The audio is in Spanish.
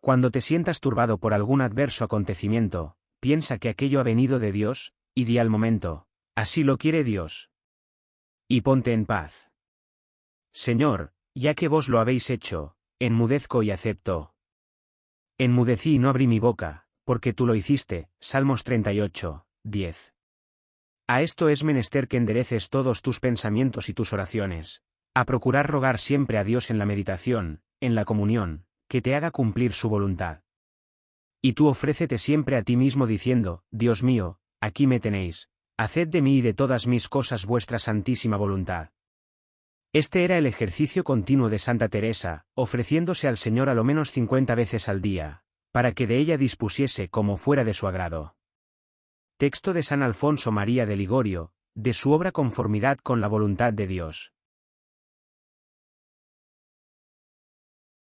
Cuando te sientas turbado por algún adverso acontecimiento, piensa que aquello ha venido de Dios, y di al momento, así lo quiere Dios. Y ponte en paz. Señor, ya que vos lo habéis hecho, enmudezco y acepto. Enmudecí y no abrí mi boca, porque tú lo hiciste. Salmos 38, 10. A esto es menester que endereces todos tus pensamientos y tus oraciones, a procurar rogar siempre a Dios en la meditación, en la comunión, que te haga cumplir su voluntad. Y tú ofrécete siempre a ti mismo diciendo, Dios mío, aquí me tenéis, haced de mí y de todas mis cosas vuestra santísima voluntad. Este era el ejercicio continuo de Santa Teresa, ofreciéndose al Señor a lo menos cincuenta veces al día, para que de ella dispusiese como fuera de su agrado. Texto de San Alfonso María de Ligorio, de su obra Conformidad con la voluntad de Dios.